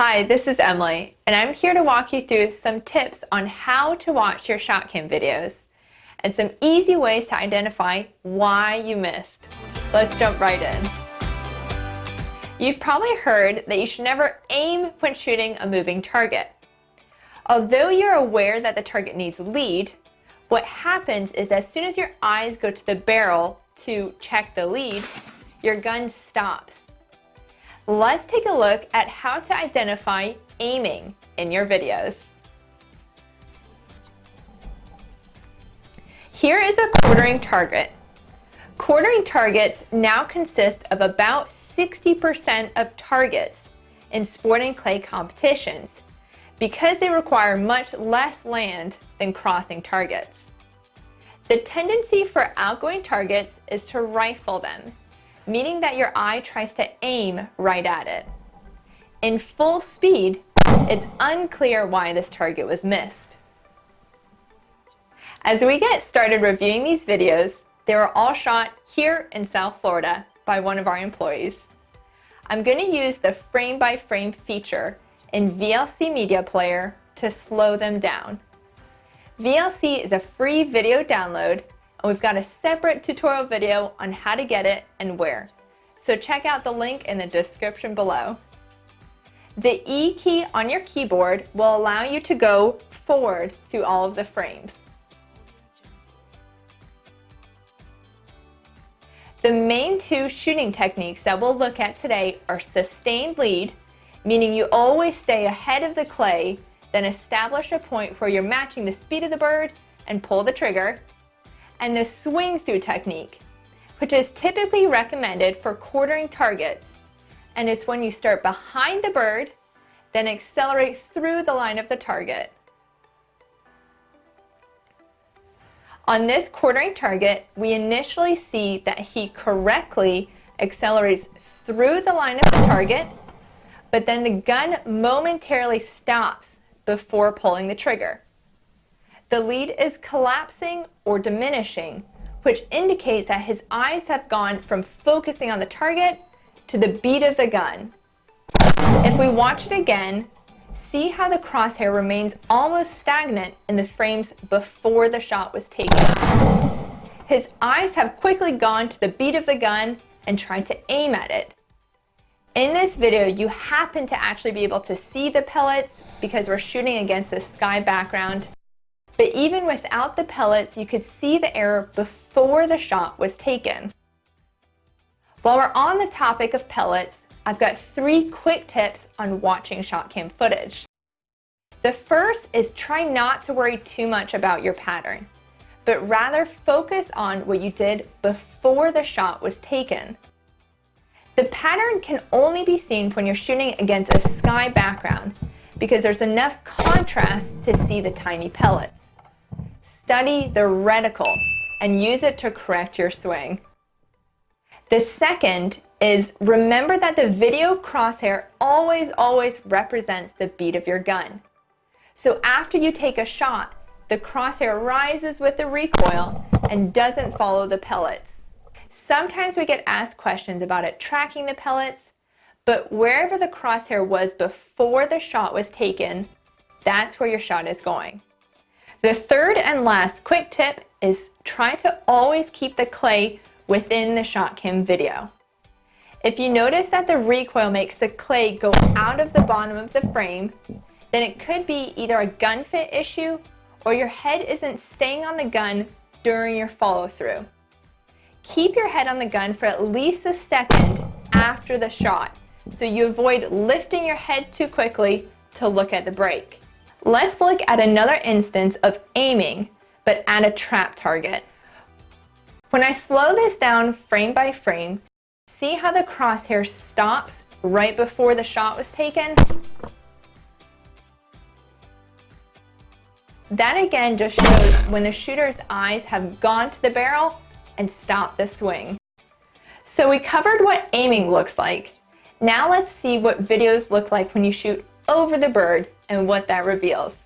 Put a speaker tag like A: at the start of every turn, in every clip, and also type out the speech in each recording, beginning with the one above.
A: Hi, this is Emily, and I'm here to walk you through some tips on how to watch your shot cam videos and some easy ways to identify why you missed. Let's jump right in. You've probably heard that you should never aim when shooting a moving target. Although you're aware that the target needs lead, what happens is as soon as your eyes go to the barrel to check the lead, your gun stops. Let's take a look at how to identify aiming in your videos. Here is a quartering target. Quartering targets now consist of about 60% of targets in sporting clay competitions because they require much less land than crossing targets. The tendency for outgoing targets is to rifle them, meaning that your eye tries to aim right at it. In full speed, it's unclear why this target was missed. As we get started reviewing these videos, they were all shot here in South Florida by one of our employees. I'm going to use the frame-by-frame -frame feature in VLC Media Player to slow them down. VLC is a free video download and we've got a separate tutorial video on how to get it and where. So check out the link in the description below. The E key on your keyboard will allow you to go forward through all of the frames. The main two shooting techniques that we'll look at today are sustained lead, meaning you always stay ahead of the clay, then establish a point where you're matching the speed of the bird and pull the trigger, and the swing through technique, which is typically recommended for quartering targets and is when you start behind the bird, then accelerate through the line of the target. On this quartering target, we initially see that he correctly accelerates through the line of the target, but then the gun momentarily stops before pulling the trigger. The lead is collapsing or diminishing, which indicates that his eyes have gone from focusing on the target to the bead of the gun. If we watch it again, see how the crosshair remains almost stagnant in the frames before the shot was taken. His eyes have quickly gone to the bead of the gun and tried to aim at it. In this video, you happen to actually be able to see the pellets because we're shooting against a sky background but even without the pellets, you could see the error before the shot was taken. While we're on the topic of pellets, I've got three quick tips on watching shot cam footage. The first is try not to worry too much about your pattern, but rather focus on what you did before the shot was taken. The pattern can only be seen when you're shooting against a sky background because there's enough contrast to see the tiny pellets. Study the reticle and use it to correct your swing. The second is remember that the video crosshair always, always represents the bead of your gun. So after you take a shot, the crosshair rises with the recoil and doesn't follow the pellets. Sometimes we get asked questions about it tracking the pellets, but wherever the crosshair was before the shot was taken, that's where your shot is going. The third and last quick tip is try to always keep the clay within the shot cam video. If you notice that the recoil makes the clay go out of the bottom of the frame, then it could be either a gun fit issue or your head isn't staying on the gun during your follow through. Keep your head on the gun for at least a second after the shot so you avoid lifting your head too quickly to look at the break. Let's look at another instance of aiming, but at a trap target. When I slow this down frame by frame, see how the crosshair stops right before the shot was taken? That again just shows when the shooter's eyes have gone to the barrel and stopped the swing. So we covered what aiming looks like. Now let's see what videos look like when you shoot over the bird and what that reveals.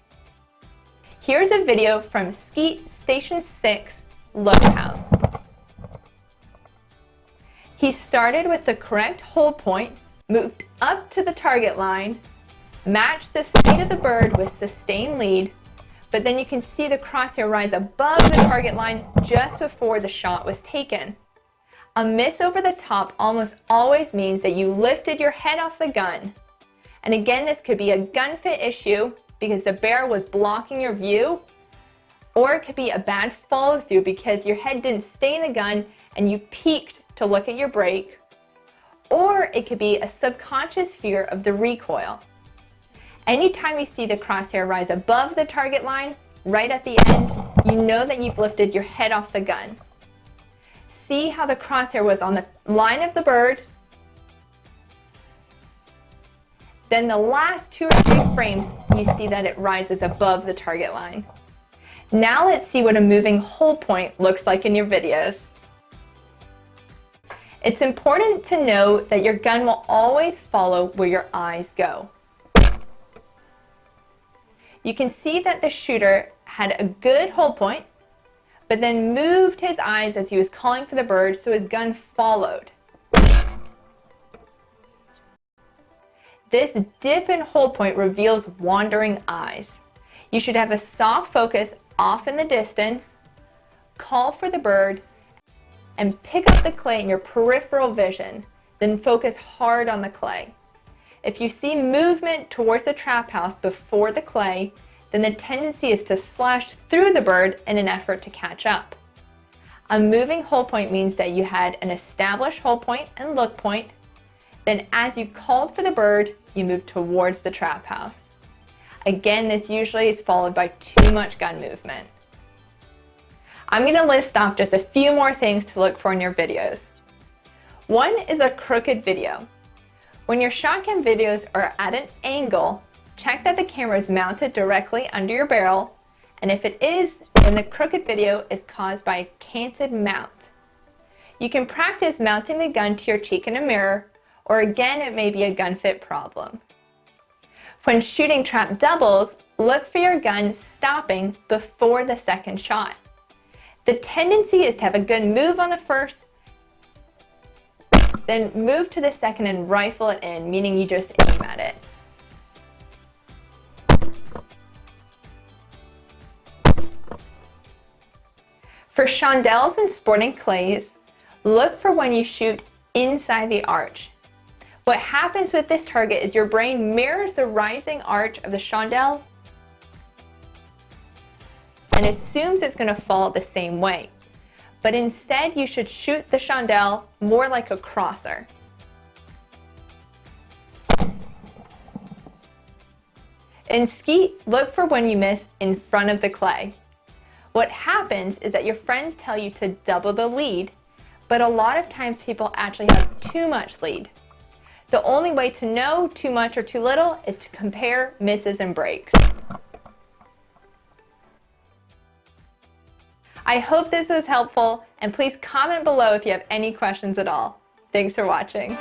A: Here's a video from Skeet Station 6 Low House. He started with the correct hold point, moved up to the target line, matched the speed of the bird with sustained lead, but then you can see the crosshair rise above the target line just before the shot was taken. A miss over the top almost always means that you lifted your head off the gun. And again, this could be a gun fit issue because the bear was blocking your view, or it could be a bad follow through because your head didn't stay in the gun and you peeked to look at your break, or it could be a subconscious fear of the recoil. Anytime you see the crosshair rise above the target line, right at the end, you know that you've lifted your head off the gun. See how the crosshair was on the line of the bird, then the last two or three frames, you see that it rises above the target line. Now let's see what a moving hold point looks like in your videos. It's important to know that your gun will always follow where your eyes go. You can see that the shooter had a good hold point, but then moved his eyes as he was calling for the bird so his gun followed. This dip and hold point reveals wandering eyes. You should have a soft focus off in the distance, call for the bird, and pick up the clay in your peripheral vision, then focus hard on the clay. If you see movement towards the trap house before the clay, then the tendency is to slash through the bird in an effort to catch up. A moving hold point means that you had an established hold point and look point, then as you called for the bird, you move towards the trap house. Again, this usually is followed by too much gun movement. I'm going to list off just a few more things to look for in your videos. One is a crooked video. When your shotgun videos are at an angle, check that the camera is mounted directly under your barrel, and if it is, then the crooked video is caused by a canted mount. You can practice mounting the gun to your cheek in a mirror, or again, it may be a gun fit problem. When shooting trap doubles, look for your gun stopping before the second shot. The tendency is to have a good move on the first then move to the second and rifle it in, meaning you just aim at it. For chandelles and sporting clays, look for when you shoot inside the arch. What happens with this target is your brain mirrors the rising arch of the chandelle and assumes it's going to fall the same way but instead you should shoot the chandelle more like a crosser. In skeet, look for when you miss in front of the clay. What happens is that your friends tell you to double the lead, but a lot of times people actually have too much lead. The only way to know too much or too little is to compare misses and breaks. I hope this was helpful and please comment below if you have any questions at all. Thanks for watching.